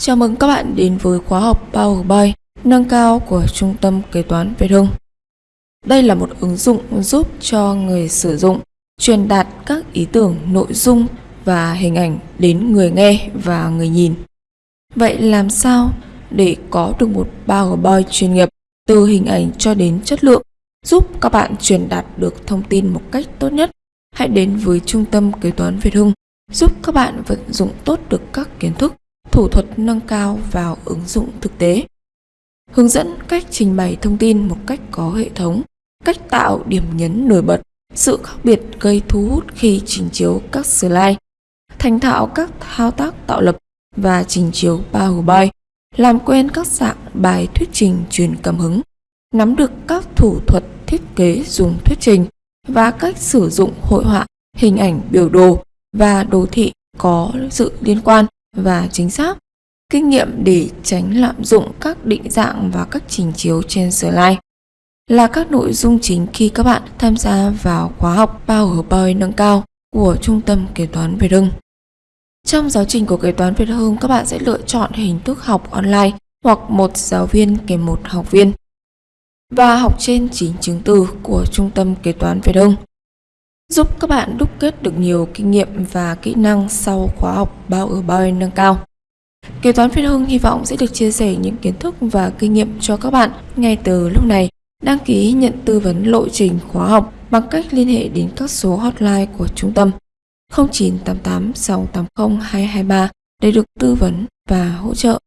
Chào mừng các bạn đến với khóa học Power BI nâng cao của Trung tâm Kế toán Việt Hưng. Đây là một ứng dụng giúp cho người sử dụng truyền đạt các ý tưởng, nội dung và hình ảnh đến người nghe và người nhìn. Vậy làm sao để có được một powerpoint chuyên nghiệp từ hình ảnh cho đến chất lượng giúp các bạn truyền đạt được thông tin một cách tốt nhất? Hãy đến với Trung tâm Kế toán Việt Hưng giúp các bạn vận dụng tốt được các kiến thức thủ thuật nâng cao vào ứng dụng thực tế. Hướng dẫn cách trình bày thông tin một cách có hệ thống, cách tạo điểm nhấn nổi bật, sự khác biệt gây thu hút khi trình chiếu các slide, thành thạo các thao tác tạo lập và trình chiếu powerpoint làm quen các dạng bài thuyết trình truyền cảm hứng, nắm được các thủ thuật thiết kế dùng thuyết trình và cách sử dụng hội họa, hình ảnh biểu đồ và đồ thị có sự liên quan và chính xác, kinh nghiệm để tránh lạm dụng các định dạng và các trình chiếu trên slide là các nội dung chính khi các bạn tham gia vào khóa học PowerPoint nâng cao của Trung tâm Kế toán Việt Hưng. Trong giáo trình của Kế toán Việt Hưng, các bạn sẽ lựa chọn hình thức học online hoặc một giáo viên kèm một học viên và học trên chính chứng từ của Trung tâm Kế toán Việt Hưng giúp các bạn đúc kết được nhiều kinh nghiệm và kỹ năng sau khóa học bao ở bao nâng cao. Kế toán Việt Hưng hy vọng sẽ được chia sẻ những kiến thức và kinh nghiệm cho các bạn ngay từ lúc này. Đăng ký nhận tư vấn lộ trình khóa học bằng cách liên hệ đến các số hotline của trung tâm 0988 680 223 để được tư vấn và hỗ trợ.